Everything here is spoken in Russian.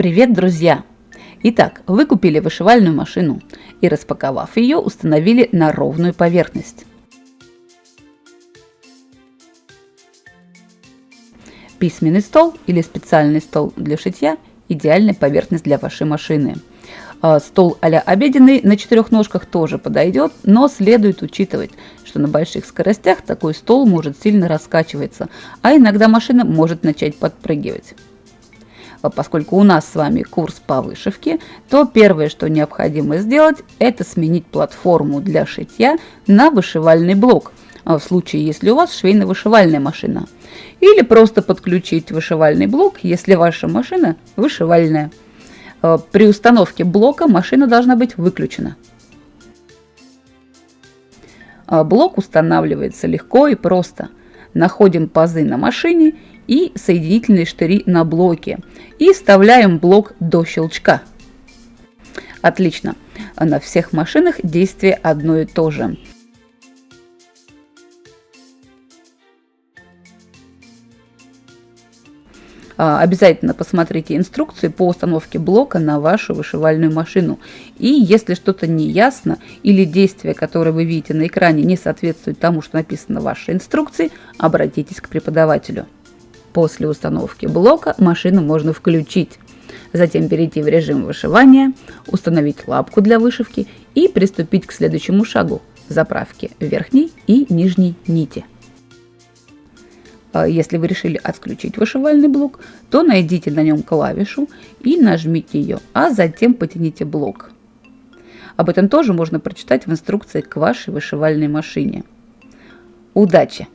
Привет, друзья! Итак, вы купили вышивальную машину и распаковав ее, установили на ровную поверхность. Письменный стол или специальный стол для шитья – идеальная поверхность для вашей машины. А, стол а обеденный на четырех ножках тоже подойдет, но следует учитывать, что на больших скоростях такой стол может сильно раскачиваться, а иногда машина может начать подпрыгивать. А поскольку у нас с вами курс по вышивке, то первое, что необходимо сделать, это сменить платформу для шитья на вышивальный блок, в случае, если у вас швейно-вышивальная машина – или просто подключить вышивальный блок, если ваша машина вышивальная. Э, при установке блока машина должна быть выключена. Блок устанавливается легко и просто. Находим пазы на машине и соединительные штыри на блоке и вставляем блок до щелчка. Отлично. На всех машинах действие одно и то же. Обязательно посмотрите инструкции по установке блока на вашу вышивальную машину. И если что-то не ясно или действие, которое вы видите на экране, не соответствует тому, что написано в вашей инструкции, обратитесь к преподавателю. После установки блока машину можно включить. Затем перейти в режим вышивания, установить лапку для вышивки и приступить к следующему шагу – заправке верхней и нижней нити. А если вы решили отключить вышивальный блок, то найдите на нем клавишу и нажмите ее, а затем потяните блок. Об этом тоже можно прочитать в инструкции к вашей вышивальной машине. Удачи!